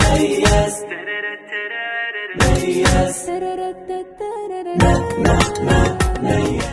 ميز ميز